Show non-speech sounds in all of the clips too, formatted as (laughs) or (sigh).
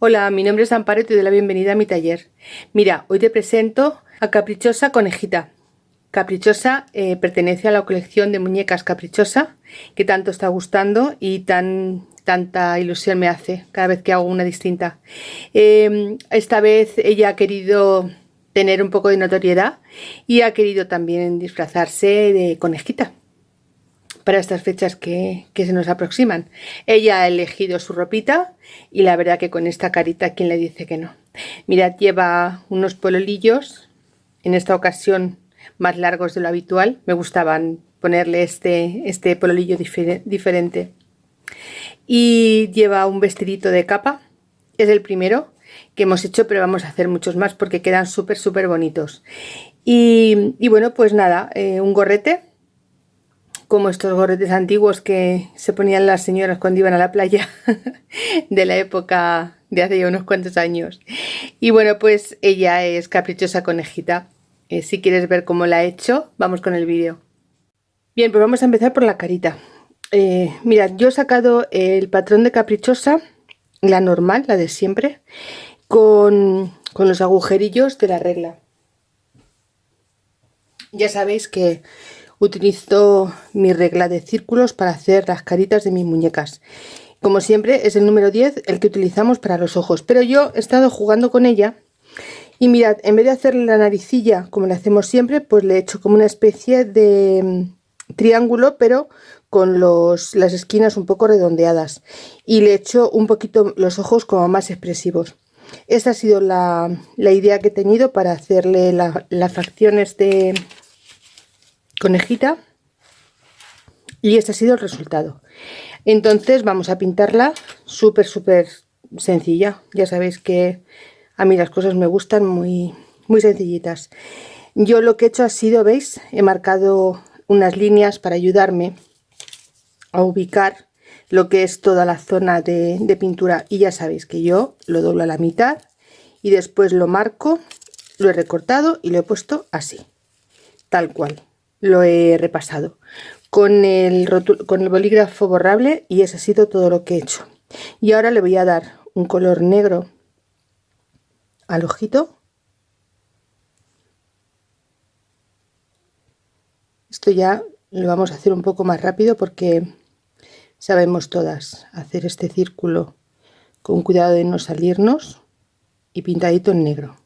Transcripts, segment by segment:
Hola, mi nombre es Amparo y te doy la bienvenida a mi taller. Mira, hoy te presento a Caprichosa Conejita. Caprichosa eh, pertenece a la colección de muñecas Caprichosa que tanto está gustando y tan tanta ilusión me hace cada vez que hago una distinta. Em, esta vez ella ha querido tener un poco de notoriedad y ha querido también disfrazarse de conejita para estas fechas que, se nos aproximan. Ella ha elegido su ropita y la verdad que con esta carita, ¿quién le dice que no? Mirad, lleva unos pololillos, en esta ocasión más largos de lo habitual. Me gustaban ponerle este, este pololillo diferente. Y lleva un vestidito de capa, es el primero que hemos hecho, pero vamos a hacer muchos más porque quedan súper, súper bonitos. Y, bueno, pues nada, eh, un gorrete como estos gorretes antiguos que se ponían las señoras cuando iban a la playa (laughs) de la época de hace ya unos cuantos años. Y bueno, pues ella es caprichosa conejita. Eh, si quieres ver cómo la he hecho, vamos con el vídeo. Bien, pues vamos a empezar por la carita. Eh, mirad, yo he sacado el patrón de caprichosa, la normal, la de siempre, con, con los agujerillos de la regla. Ya sabéis que utilizo mi regla de círculos para hacer las caritas de mis muñecas. Como siempre es el número 10 el que utilizamos para los ojos, pero yo he estado jugando con ella y mirad, en vez de hacerle la naricilla como le hacemos siempre, pues le he hecho como una especie de mm, triángulo, pero con las esquinas un poco redondeadas y le he hecho un poquito los ojos como más expresivos. Esta ha sido la, idea que he tenido para hacerle las facciones de, conejita. Y este ha sido el resultado. Entonces vamos a pintarla súper súper sencilla. Ya sabéis que a mí las cosas me gustan muy muy sencillitas. Yo lo que he hecho ha sido veis he marcado unas líneas para ayudarme a ubicar lo que es toda la zona de, de pintura. Y ya sabéis que yo lo doblo a la mitad y después lo marco lo he recortado y lo he puesto así tal cual lo he repasado con el, con el bolígrafo borrable y ese ha sido todo lo que he hecho. Y ahora le voy a dar un color negro al ojito. Esto ya lo vamos a hacer un poco más rápido porque sabemos todas hacer este círculo con cuidado de no salirnos y pintadito en negro.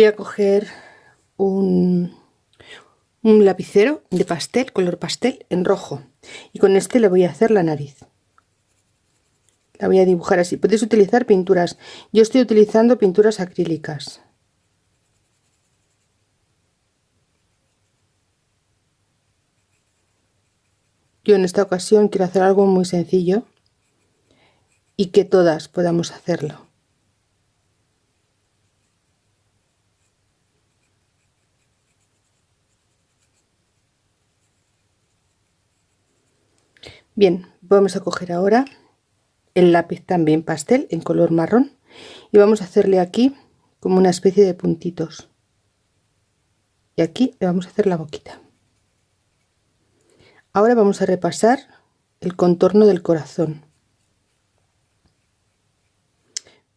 Voy a coger un, un lapicero de pastel, color pastel, en rojo. Y con este le voy a hacer la nariz. La voy a dibujar así. Podéis utilizar pinturas. Yo estoy utilizando pinturas acrílicas. Yo en esta ocasión quiero hacer algo muy sencillo y que todas podamos hacerlo. Bien, vamos a coger ahora el lápiz también pastel en color marrón y vamos a hacerle aquí como una especie de puntitos. Y aquí le vamos a hacer la boquita. Ahora vamos a repasar el contorno del corazón.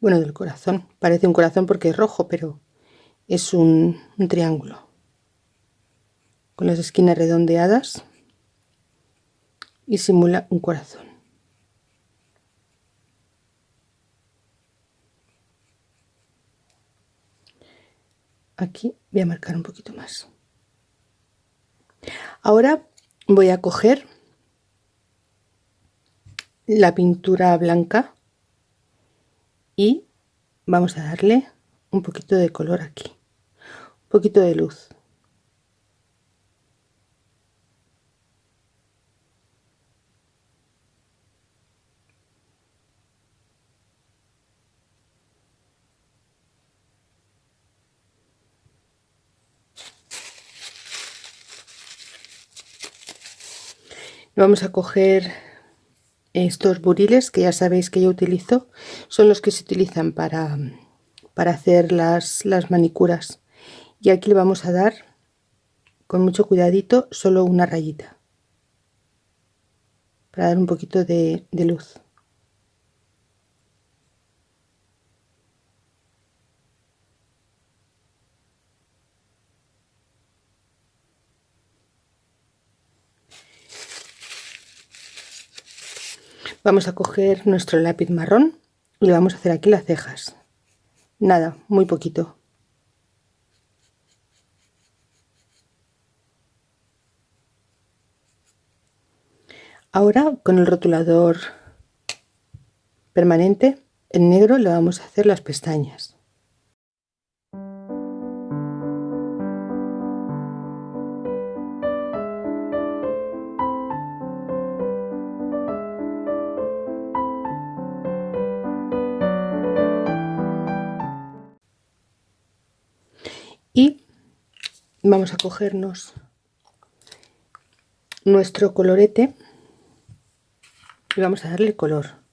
Bueno, del corazón. Parece un corazón porque es rojo, pero es un, un triángulo. Con las esquinas redondeadas y simula un corazón. Aquí voy a marcar un poquito más. Ahora voy a coger la pintura blanca y vamos a darle un poquito de color aquí, un poquito de luz. Vamos a coger estos buriles que ya sabéis que yo utilizo son los que se utilizan para, para hacer las, las manicuras. Y aquí le vamos a dar con mucho cuidadito solo una rayita para dar un poquito de, de luz Vamos a coger nuestro lápiz marrón y le vamos a hacer aquí las cejas. Nada, muy poquito. Ahora con el rotulador permanente en negro le vamos a hacer las pestañas. Vamos a cogernos nuestro colorete y vamos a darle color.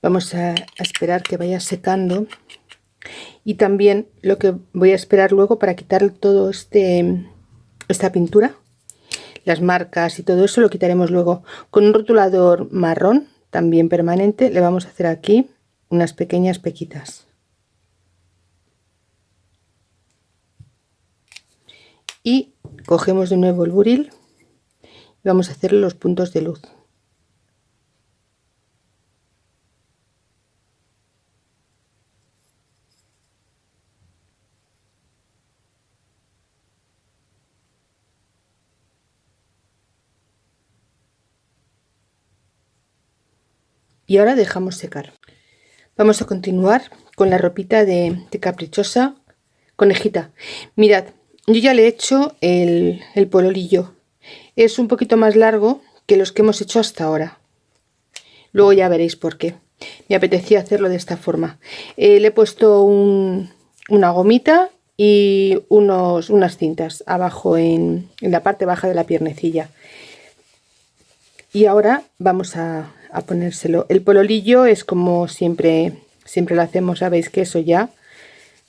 Vamos a, esperar que vaya secando y también lo que voy a esperar luego para quitar todo este esta pintura las marcas y todo eso lo quitaremos luego. Con un rotulador marrón también permanente le vamos a hacer aquí unas pequeñas pequitas. Y cogemos de nuevo el buril y vamos a hacer los puntos de luz y ahora dejamos secar. Vamos a continuar con la ropita de, caprichosa conejita. Mirad yo ya le he hecho el, el pololillo. Es un poquito más largo que los que hemos hecho hasta ahora. Luego ya veréis por qué. Me apetecía hacerlo de esta forma. Eh, le he puesto una gomita y unos, unas cintas abajo en, en la parte baja de la piernecilla. Y ahora vamos a, a ponérselo. El pololillo es como siempre, siempre lo hacemos, sabéis que eso ya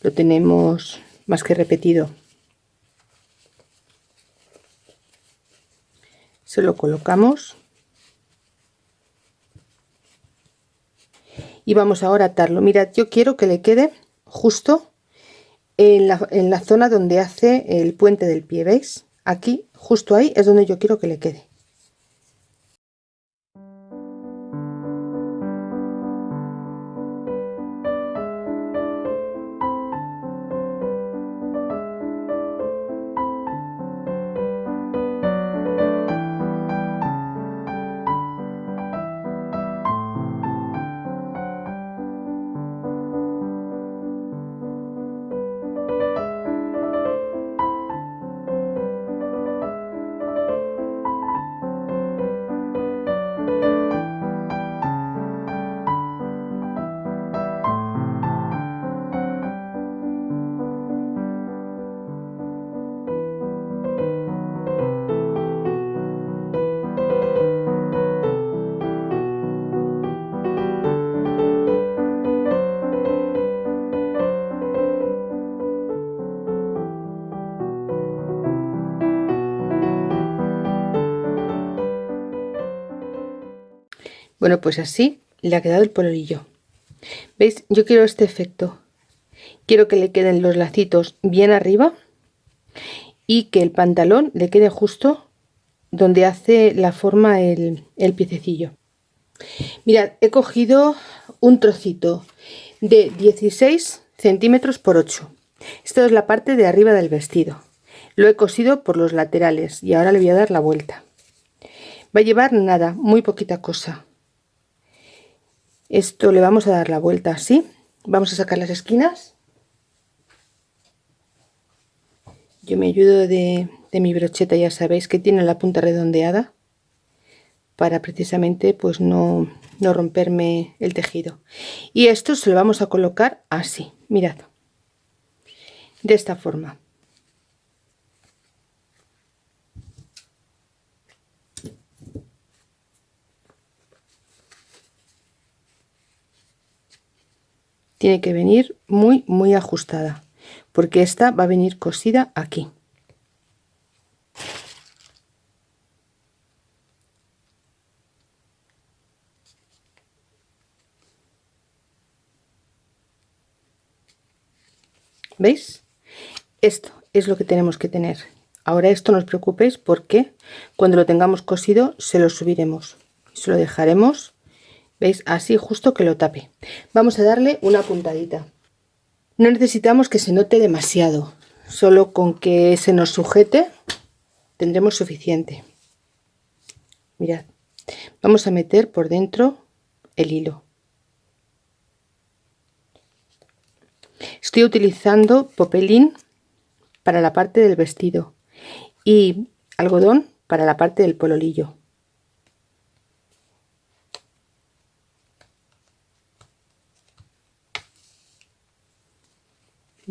lo tenemos más que repetido. Se lo colocamos. Y vamos ahora a atarlo. Mirad, yo quiero que le quede justo en la, en la zona donde hace el puente del pie, ¿veis? Aquí, justo ahí, es donde yo quiero que le quede. Pues así le ha quedado el pololillo. ¿Veis? Yo quiero este efecto. Quiero que le queden los lacitos bien arriba y que el pantalón le quede justo donde hace la forma el, piececillo. Mirad, he cogido un trocito de 16 centímetros por 8. Esto es la parte de arriba del vestido. Lo he cosido por los laterales y ahora le voy a dar la vuelta. Va a llevar nada, muy poquita cosa esto le vamos a dar la vuelta así. Vamos a sacar las esquinas. Yo me ayudo de, de mi brocheta ya sabéis que tiene la punta redondeada para precisamente pues no, no romperme el tejido. Y esto se lo vamos a colocar así. Mirad. De esta forma tiene que venir muy muy ajustada porque esta va a venir cosida aquí ¿Veis? Esto es lo que tenemos que tener. Ahora esto no os preocupéis porque cuando lo tengamos cosido se lo subiremos. Se lo dejaremos ¿Veis? Así justo que lo tape. Vamos a darle una puntadita. No necesitamos que se note demasiado. Solo con que se nos sujete tendremos suficiente. Mirad. Vamos a meter por dentro el hilo. Estoy utilizando popelín para la parte del vestido y algodón para la parte del pololillo.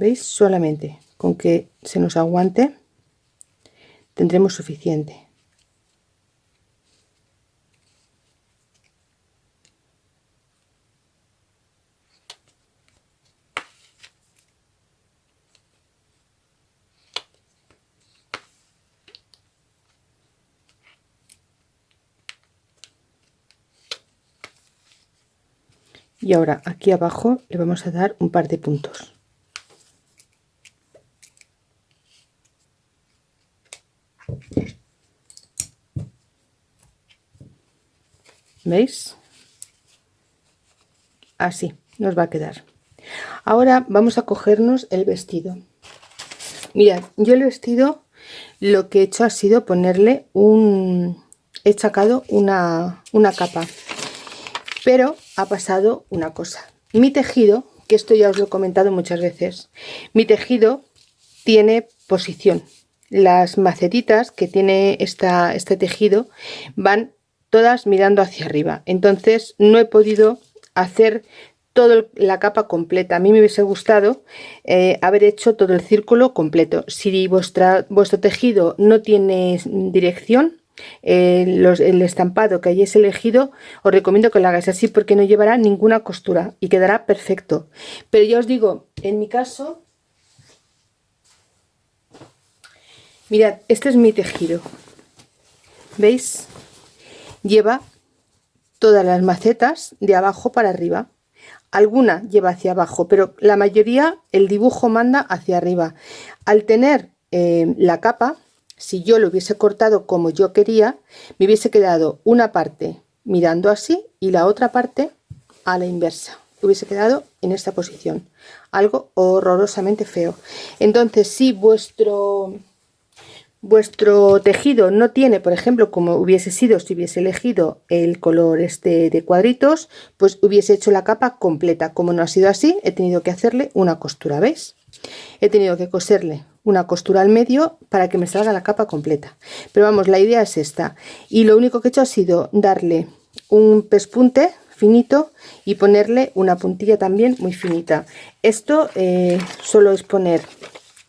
¿Veis? Solamente con que se nos aguante tendremos suficiente. y ahora aquí abajo le vamos a dar un par de puntos ¿Veis? Así nos va a quedar. Ahora vamos a cogernos el vestido. Mirad, yo el vestido lo que he hecho ha sido ponerle un... He sacado una, una capa. Pero ha pasado una cosa. Mi tejido, que esto ya os lo he comentado muchas veces, mi tejido tiene posición. Las macetitas que tiene esta, este tejido van todas mirando hacia arriba. Entonces no he podido hacer toda la capa completa. A mí me hubiese gustado eh, haber hecho todo el círculo completo. Si vuestra, vuestro tejido no tiene dirección eh, el estampado que hayáis elegido os recomiendo que lo hagáis así porque no llevará ninguna costura y quedará perfecto. Pero ya os digo en mi caso mirad este es mi tejido. Veis lleva todas las macetas de abajo para arriba. Alguna lleva hacia abajo pero la mayoría el dibujo manda hacia arriba. Al tener eh, la capa si yo lo hubiese cortado como yo quería me hubiese quedado una parte mirando así y la otra parte a la inversa. Hubiese quedado en esta posición. Algo horrorosamente feo. Entonces si vuestro vuestro tejido no tiene, por ejemplo, como hubiese sido si hubiese elegido el color este de cuadritos, pues hubiese hecho la capa completa. Como no ha sido así, he tenido que hacerle una costura, ¿veis? He tenido que coserle una costura al medio para que me salga la capa completa. Pero vamos, la idea es esta. Y lo único que he hecho ha sido darle un pespunte finito y ponerle una puntilla también muy finita. Esto eh, solo es poner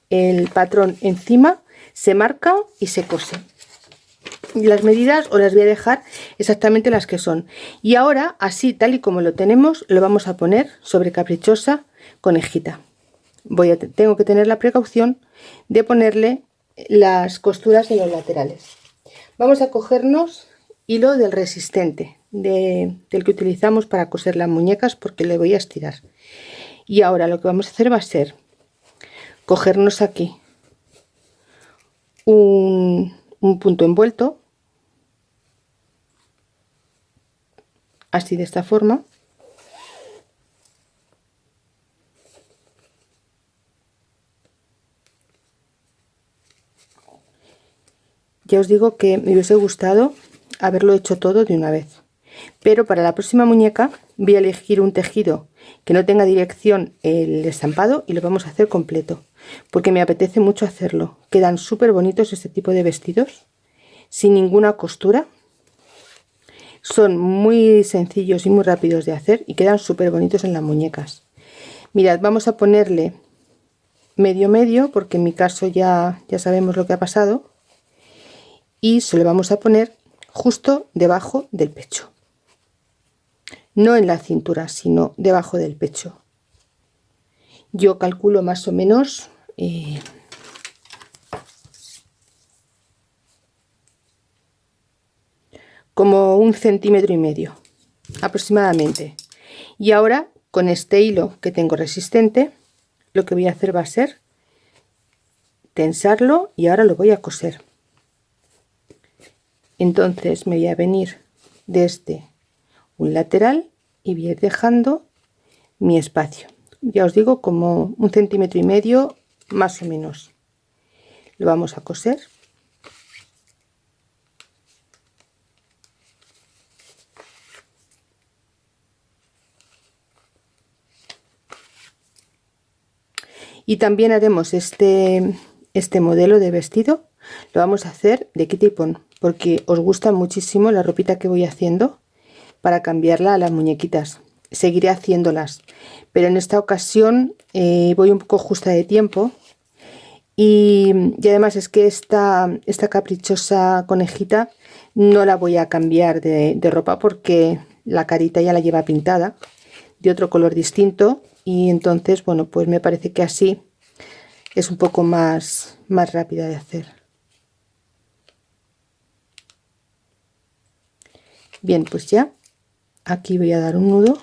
el patrón encima se marca y se cose. Las medidas os las voy a dejar exactamente las que son. Y ahora así tal y como lo tenemos lo vamos a poner sobre caprichosa conejita. Voy a tengo que tener la precaución de ponerle las costuras en los laterales. Vamos a cogernos hilo del resistente del que utilizamos para coser las muñecas porque le voy a estirar. Y ahora lo que vamos a hacer va a ser cogernos aquí un, punto envuelto así de esta forma. Ya os digo que me hubiese gustado haberlo hecho todo de una vez. Pero para la próxima muñeca voy a elegir un tejido que no tenga dirección el estampado y lo vamos a hacer completo porque me apetece mucho hacerlo. Quedan súper bonitos este tipo de vestidos, sin ninguna costura. Son muy sencillos y muy rápidos de hacer y quedan súper bonitos en las muñecas. Mirad, vamos a ponerle medio medio, porque en mi caso ya, ya sabemos lo que ha pasado. Y se lo vamos a poner justo debajo del pecho. No en la cintura, sino debajo del pecho. Yo calculo más o menos... Como un centímetro y medio aproximadamente. Y ahora con este hilo que tengo resistente lo que voy a hacer va a ser tensarlo y ahora lo voy a coser. Entonces me voy a venir desde un lateral y voy dejando mi espacio. Ya os digo como un centímetro y medio más o menos. Lo vamos a coser. Y también haremos este este modelo de vestido. Lo vamos a hacer de kit porque os gusta muchísimo la ropita que voy haciendo para cambiarla a las muñequitas. Seguiré haciéndolas pero en esta ocasión eh, voy un poco justa de tiempo y, además es que esta, esta caprichosa conejita no la voy a cambiar de, de ropa porque la carita ya la lleva pintada de otro color distinto y entonces bueno pues me parece que así es un poco más más rápida de hacer. Bien pues ya aquí voy a dar un nudo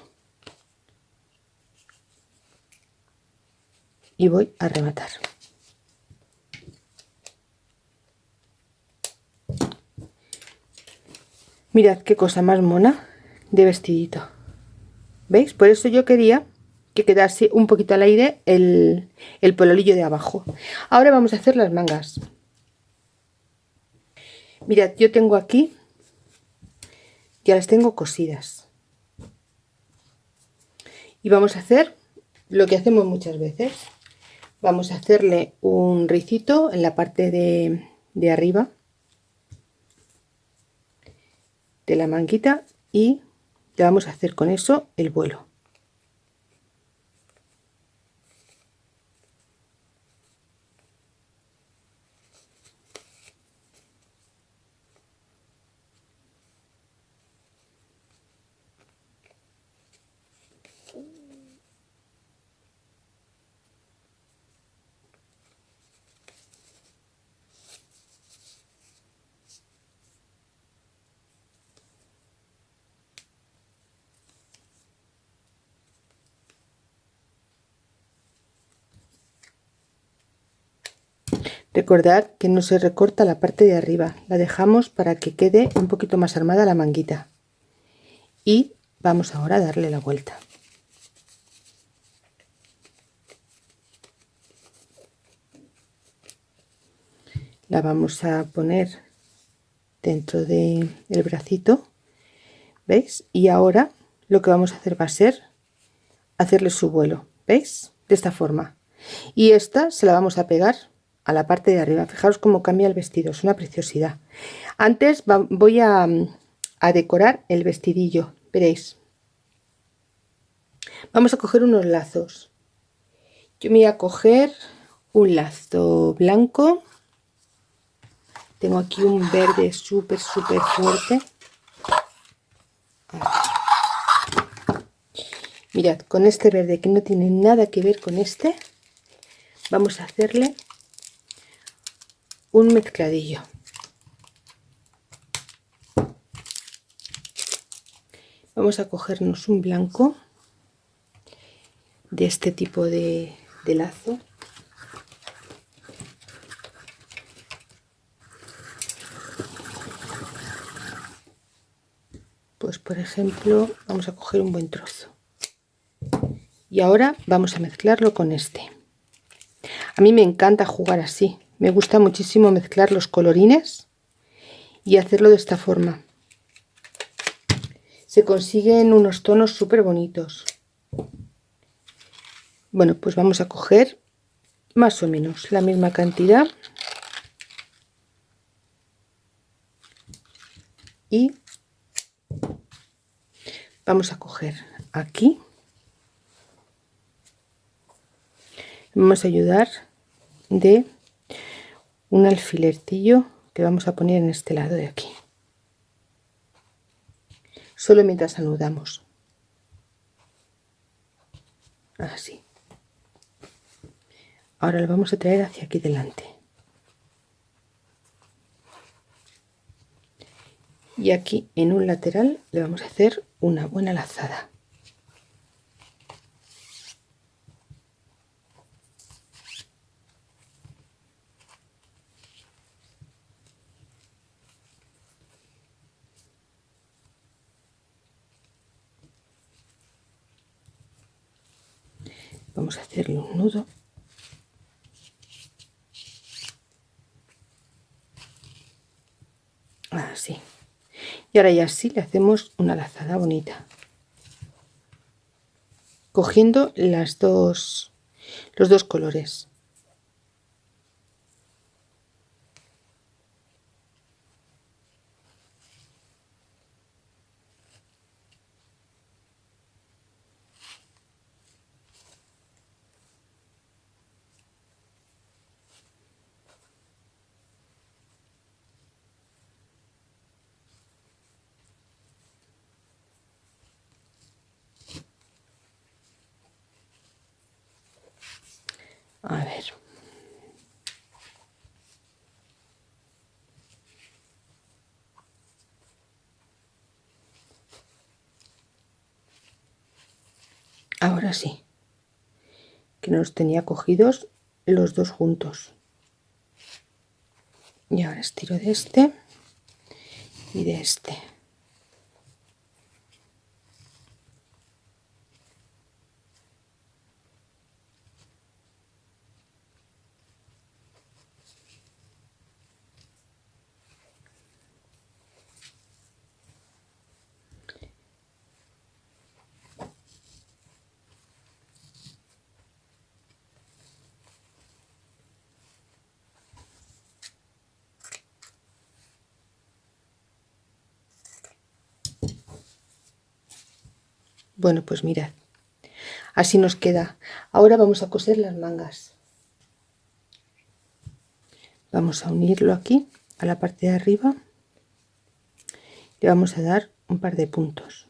y voy a rematar mirad qué cosa más mona de vestidito. Veis por eso yo quería que quedase un poquito al aire el, el pololillo de abajo. Ahora vamos a hacer las mangas. Mirad yo tengo aquí ya las tengo cosidas. Y vamos a hacer lo que hacemos muchas veces. Vamos a hacerle un ricito en la parte de, de arriba de la manguita y le vamos a hacer con eso el vuelo Recordad que no se recorta la parte de arriba, la dejamos para que quede un poquito más armada la manguita. Y vamos ahora a darle la vuelta. La vamos a poner dentro del bracito, ¿veis? Y ahora lo que vamos a hacer va a ser hacerle su vuelo, ¿veis? De esta forma. Y esta se la vamos a pegar a la parte de arriba. Fijaros cómo cambia el vestido, es una preciosidad. Antes voy a, a decorar el vestidillo, veréis. Vamos a coger unos lazos. Yo me voy a coger un lazo blanco. Tengo aquí un verde súper, súper fuerte. Mirad, con este verde que no tiene nada que ver con este, vamos a hacerle un mezcladillo. Vamos a cogernos un blanco de este tipo de, lazo. Pues por ejemplo vamos a coger un buen trozo. Y ahora vamos a mezclarlo con este. A mí me encanta jugar así me gusta muchísimo mezclar los colorines y hacerlo de esta forma. Se consiguen unos tonos súper bonitos. Bueno, pues vamos a coger más o menos la misma cantidad y vamos a coger aquí vamos a ayudar de un alfilertillo que vamos a poner en este lado de aquí. Solo mientras anudamos así. Ahora lo vamos a traer hacia aquí delante. Y aquí en un lateral le vamos a hacer una buena lazada vamos a hacerle un nudo. Así. Y ahora ya sí le hacemos una lazada bonita. Cogiendo las dos los dos colores a ver ahora sí. Que nos tenía cogidos los dos juntos. Y ahora estiro de este y de este Bueno, pues mirad, así nos queda. Ahora vamos a coser las mangas. Vamos a unirlo aquí, a la parte de arriba. Le vamos a dar un par de puntos.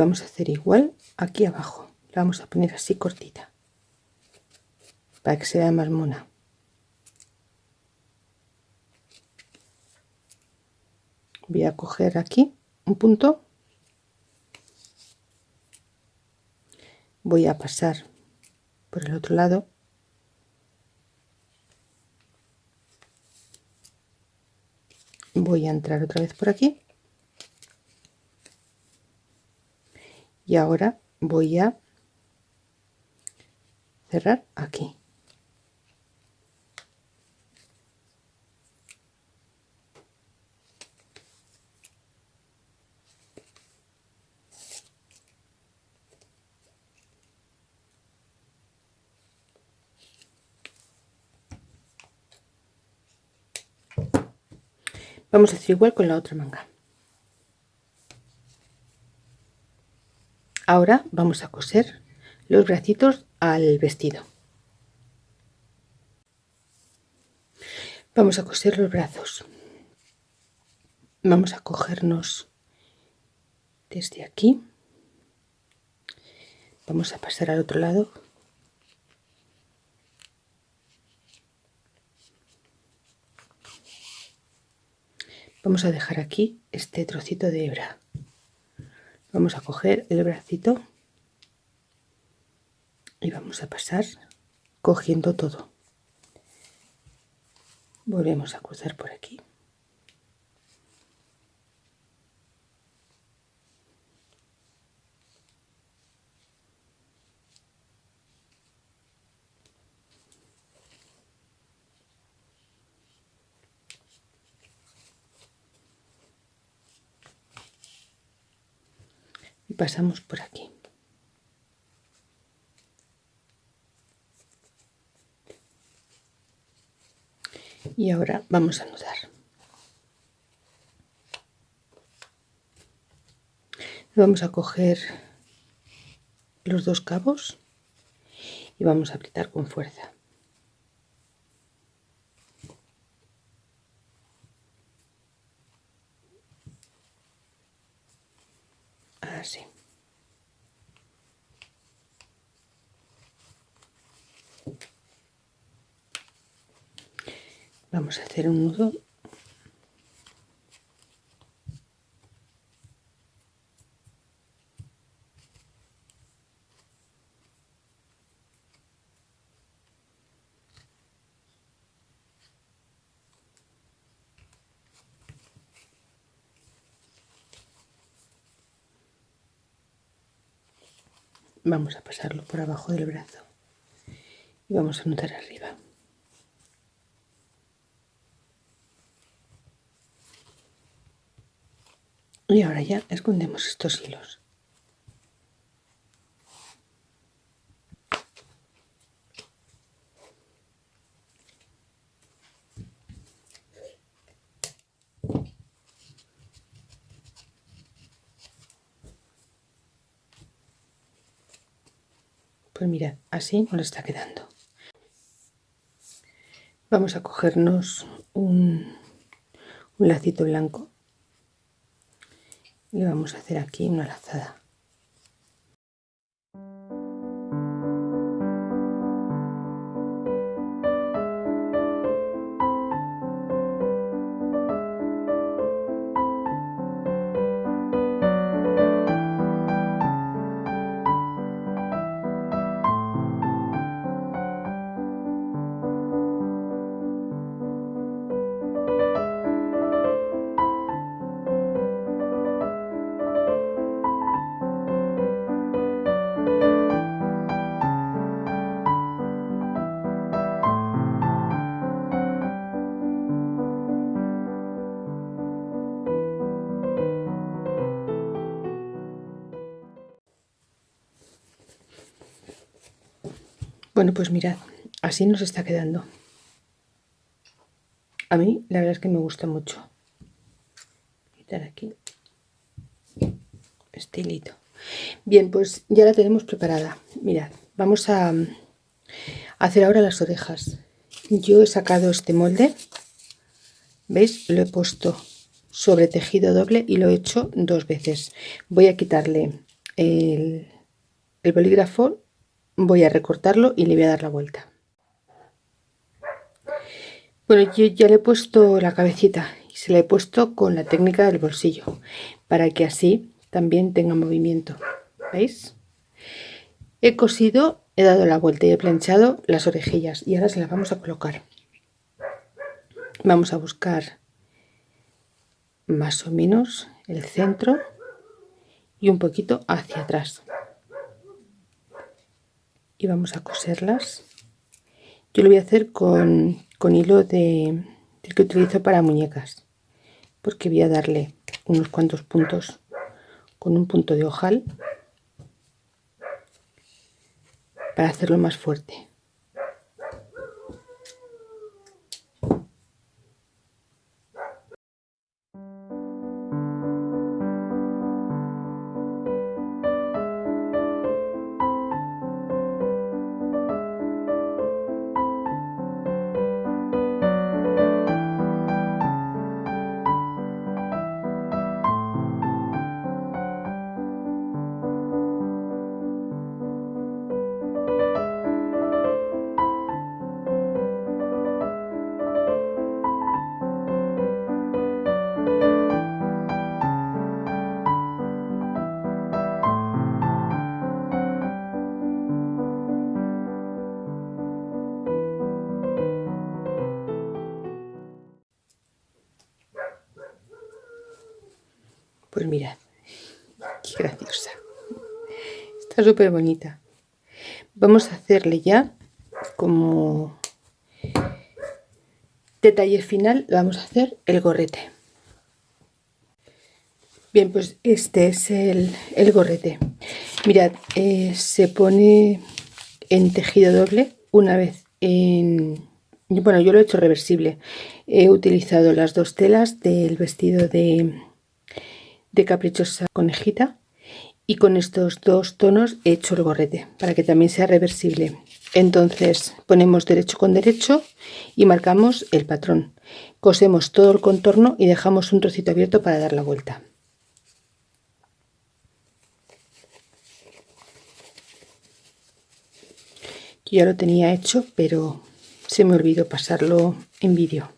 Vamos a hacer igual aquí abajo. La vamos a poner así cortita. Para que se vea más mona. Voy a coger aquí un punto. Voy a pasar por el otro lado. Voy a entrar otra vez por aquí y ahora voy a cerrar aquí. Vamos a hacer igual con la otra manga Ahora vamos a coser los bracitos al vestido. Vamos a coser los brazos. Vamos a cogernos desde aquí. Vamos a pasar al otro lado. Vamos a dejar aquí este trocito de hebra vamos a coger el bracito y vamos a pasar cogiendo todo. Volvemos a cruzar por aquí pasamos por aquí. Y ahora vamos a anudar. Vamos a coger los dos cabos y vamos a apretar con fuerza así vamos a hacer un nudo. Vamos a pasarlo por abajo del brazo. Y vamos a notar arriba y ahora ya escondemos estos hilos Pues mirad, así nos está quedando. Vamos a cogernos un, un lacito blanco y vamos a hacer aquí una lazada. Bueno, pues mirad, así nos está quedando. A mí la verdad es que me gusta mucho. Quitar aquí hilito. Bien, pues ya la tenemos preparada. Mirad, vamos a hacer ahora las orejas. Yo he sacado este molde. ¿Veis? Lo he puesto sobre tejido doble y lo he hecho dos veces. Voy a quitarle el bolígrafo voy a recortarlo y le voy a dar la vuelta. Bueno yo ya le he puesto la cabecita y se la he puesto con la técnica del bolsillo para que así también tenga movimiento. Veis he cosido he dado la vuelta y he planchado las orejillas y ahora se las vamos a colocar. Vamos a buscar más o menos el centro y un poquito hacia atrás y vamos a coserlas. Yo lo voy a hacer con, hilo de, que utilizo para muñecas porque voy a darle unos cuantos puntos con un punto de ojal para hacerlo más fuerte Súper bonita. Vamos a hacerle ya como detalle final, vamos a hacer el gorrete. Bien, pues este es el, gorrete. Mirad, eh, se pone en tejido doble una vez en... Bueno, yo lo he hecho reversible. He utilizado las dos telas del vestido de, de caprichosa conejita y con estos dos tonos he hecho el gorrete para que también sea reversible. Entonces ponemos derecho con derecho y marcamos el patrón. Cosemos todo el contorno y dejamos un trocito abierto para dar la vuelta. ya lo tenía hecho pero se me olvidó pasarlo en vídeo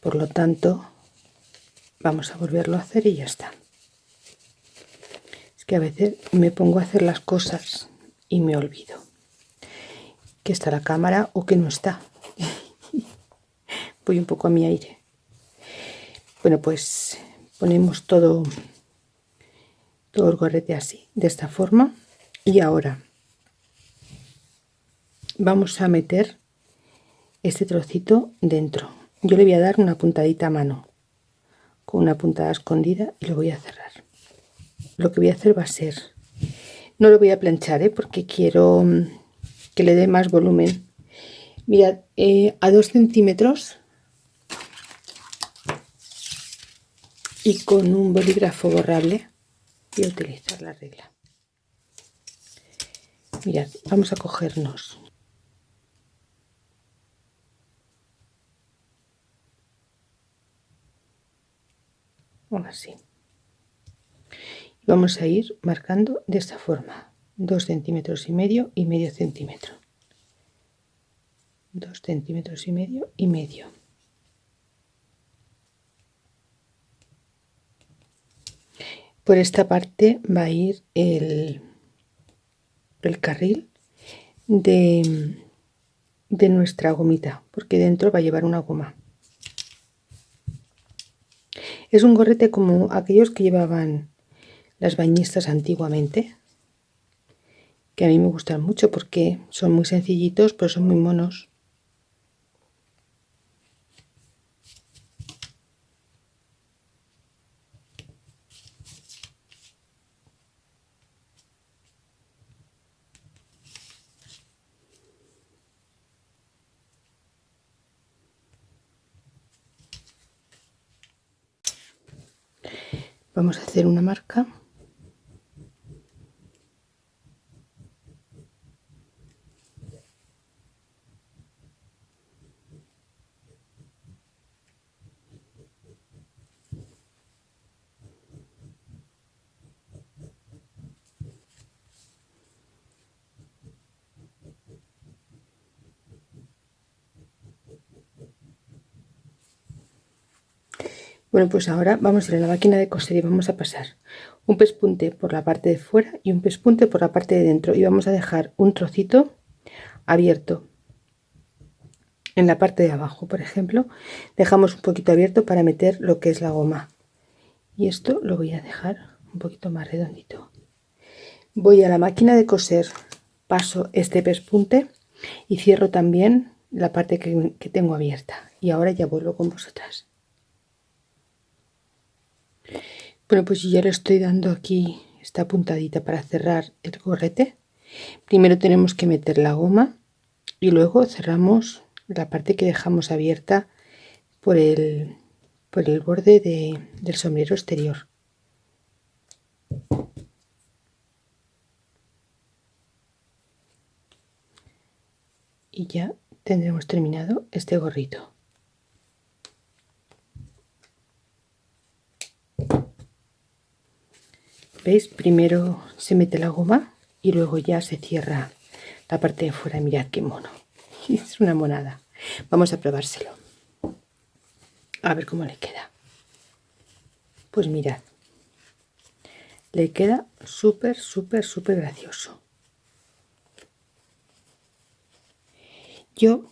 por lo tanto vamos a volverlo a hacer y ya está es que a veces me pongo a hacer las cosas y me olvido. Que está la cámara o que no está. (laughs) Voy un poco a mi aire. Bueno pues ponemos todo todo el gorrete así de esta forma. Y ahora vamos a meter este trocito dentro. Yo le voy a dar una puntadita a mano con una puntada escondida y lo voy a cerrar lo que voy a hacer va a ser no lo voy a planchar ¿eh? porque quiero mm, que le dé más volumen. Mirad eh, a 2 centímetros y con un bolígrafo borrable voy a utilizar la regla. Mirad vamos a cogernos. Así vamos a ir marcando de esta forma. 2 centímetros y medio y medio centímetro. 2 centímetros y medio y medio. Por esta parte va a ir el, el carril de, de nuestra gomita porque dentro va a llevar una goma. Es un gorrete como aquellos que llevaban las bañistas antiguamente, que a mí me gustan mucho porque son muy sencillitos, pero son muy monos. vamos a hacer una marca Bueno, pues ahora vamos a ir a la máquina de coser y vamos a pasar un pespunte por la parte de fuera y un pespunte por la parte de dentro y vamos a dejar un trocito abierto en la parte de abajo, por ejemplo, dejamos un poquito abierto para meter lo que es la goma y esto lo voy a dejar un poquito más redondito. Voy a la máquina de coser, paso este pespunte y cierro también la parte que, que tengo abierta y ahora ya vuelvo con vosotras. Bueno, pues ya le estoy dando aquí esta puntadita para cerrar el gorrete. Primero tenemos que meter la goma y luego cerramos la parte que dejamos abierta por el, por el borde del sombrero exterior. Y ya tendremos terminado este gorrito. ¿Veis? Primero se mete la goma y luego ya se cierra la parte de fuera. Mirad qué mono. (laughs) Es una monada. Vamos a probárselo. A ver cómo le queda. Pues mirad. Le queda súper, súper, súper gracioso. Yo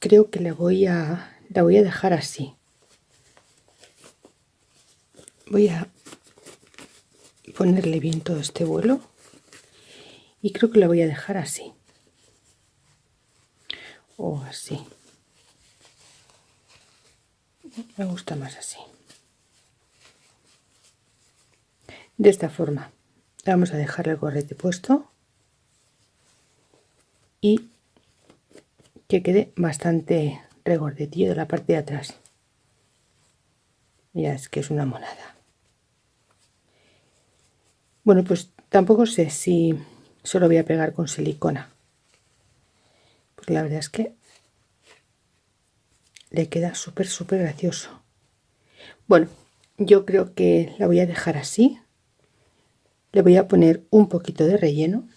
creo que le voy a, la voy a dejar así. Voy a ponerle bien todo este vuelo. Y creo que lo voy a dejar así. O así. Me gusta más así. De esta forma. Vamos a dejar el gorrete puesto. Y que quede bastante regordetillo de la parte de atrás. Ya es que es una monada bueno pues tampoco sé si solo voy a pegar con silicona. Porque la verdad es que le queda súper súper gracioso. Bueno yo creo que la voy a dejar así. Le voy a poner un poquito de relleno.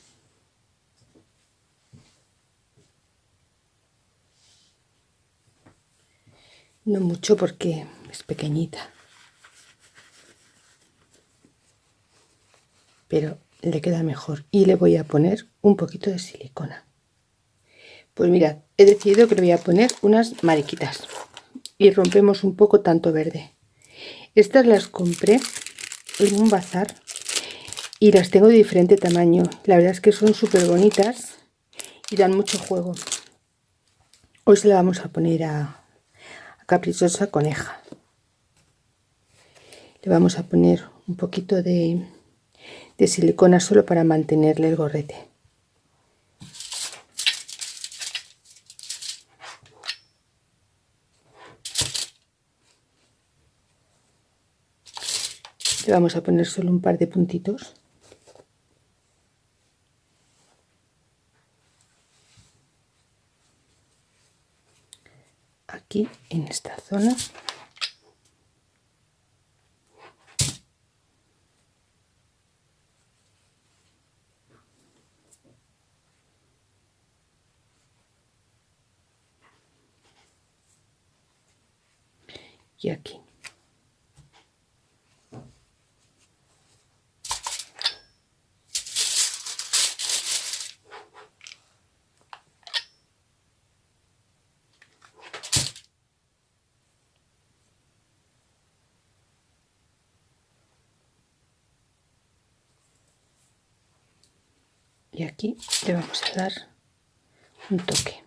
No mucho porque es pequeñita pero le queda mejor y le voy a poner un poquito de silicona. Pues mirad he decidido que le voy a poner unas mariquitas y rompemos un poco tanto verde. Estas las compré en un bazar y las tengo de diferente tamaño. La verdad es que son súper bonitas y dan mucho juego. Hoy se la vamos a poner a, caprichosa coneja. Le vamos a poner un poquito de, de silicona solo para mantenerle el gorrete. Le vamos a poner solo un par de puntitos. Aquí en esta zona y aquí y aquí le a dar un toque.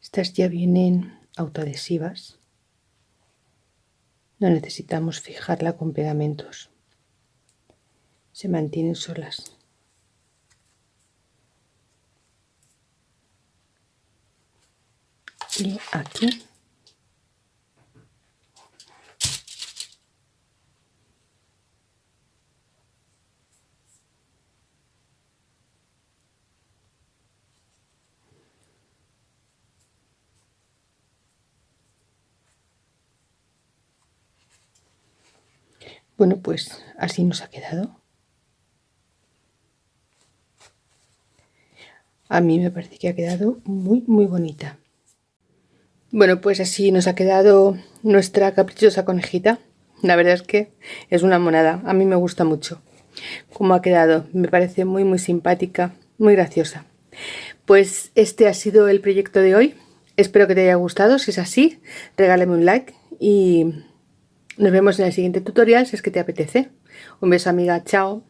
Estas ya vienen autoadhesivas. No necesitamos fijarla con pegamentos. Se mantienen solas. Y aquí Bueno, pues así nos ha quedado. A mí me parece que ha quedado muy, muy bonita. Bueno, pues así nos ha quedado nuestra caprichosa conejita. La verdad es que es una monada. A mí me gusta mucho cómo ha quedado. Me parece muy, muy simpática, muy graciosa. Pues este ha sido el proyecto de hoy. Espero que te haya gustado. Si es así, regálame un like y nos vemos en el siguiente tutorial si es que te apetece. Un beso amiga, chao.